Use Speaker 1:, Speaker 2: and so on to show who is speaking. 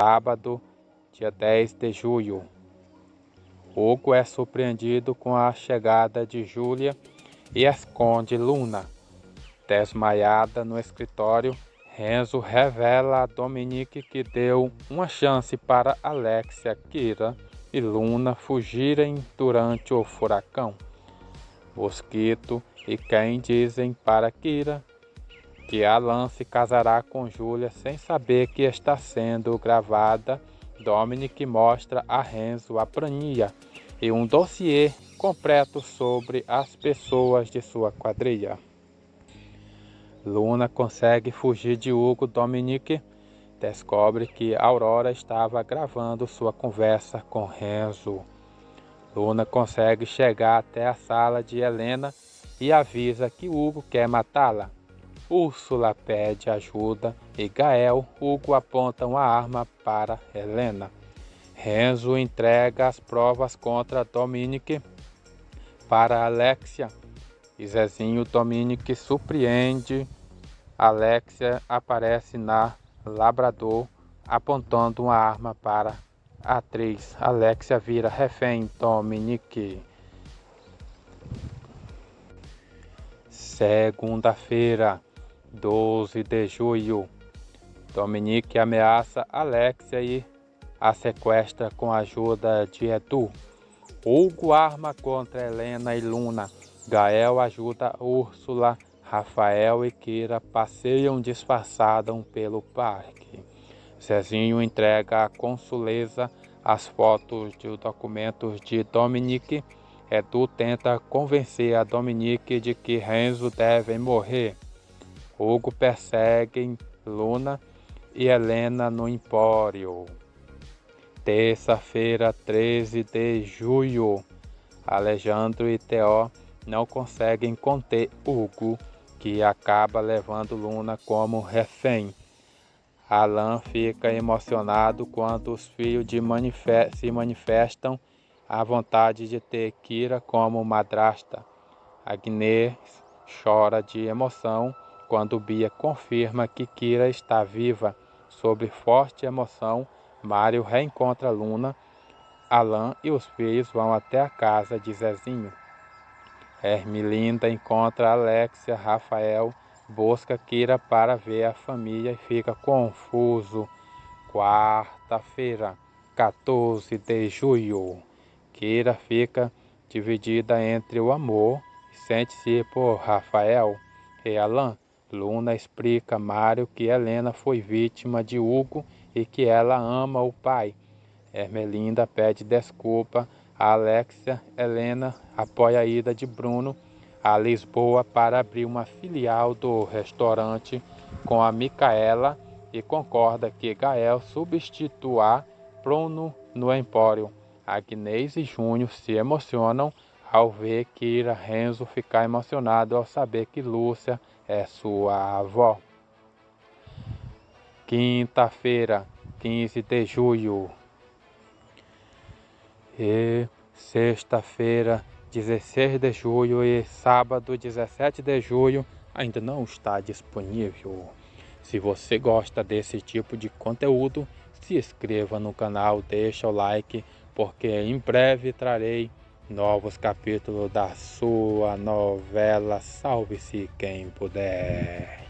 Speaker 1: sábado, dia 10 de julho. Hugo é surpreendido com a chegada de Júlia e esconde Luna. Desmaiada no escritório, Renzo revela a Dominique que deu uma chance para Alexia, Kira e Luna fugirem durante o furacão. Mosquito e Ken dizem para Kira que Alan se casará com Julia sem saber que está sendo gravada. Dominic mostra a Renzo a planilha e um dossiê completo sobre as pessoas de sua quadrilha. Luna consegue fugir de Hugo Dominic. Descobre que Aurora estava gravando sua conversa com Renzo. Luna consegue chegar até a sala de Helena e avisa que Hugo quer matá-la. Úrsula pede ajuda e Gael Hugo apontam a arma para Helena. Renzo entrega as provas contra Dominic para Alexia e Zezinho Dominic surpreende. Alexia aparece na Labrador apontando uma arma para a atriz. Alexia vira refém Dominic. Segunda-feira. 12 de julho. Dominique ameaça Alexia e a sequestra com a ajuda de Edu. Hugo arma contra Helena e Luna. Gael ajuda Úrsula. Rafael e Kira passeiam disfarçados pelo parque. Cezinho entrega à consuleza as fotos de documentos de Dominique. Edu tenta convencer a Dominique de que Renzo deve morrer. Hugo persegue Luna e Helena no Empório. Terça-feira, 13 de julho. Alejandro e Theo não conseguem conter Hugo, que acaba levando Luna como refém. Alan fica emocionado quando os filhos se manifestam a vontade de ter Kira como madrasta. Agnes chora de emoção quando Bia confirma que Kira está viva, sob forte emoção, Mário reencontra Luna. Alan e os filhos vão até a casa de Zezinho. Hermilinda encontra Alexia, Rafael, busca Kira para ver a família e fica confuso. Quarta-feira, 14 de julho. Kira fica dividida entre o amor e sente-se por Rafael e Alan Luna explica a Mário que Helena foi vítima de Hugo e que ela ama o pai. Ermelinda pede desculpa a Alexia. Helena apoia a ida de Bruno a Lisboa para abrir uma filial do restaurante com a Micaela e concorda que Gael substitua Bruno no Empório. Agnês e Júnior se emocionam ao ver Kira Renzo ficar emocionado ao saber que Lúcia é sua avó. Quinta-feira, 15 de julho. E sexta-feira, 16 de julho e sábado, 17 de julho, ainda não está disponível. Se você gosta desse tipo de conteúdo, se inscreva no canal, deixa o like, porque em breve trarei novos capítulos da sua novela Salve-se Quem Puder.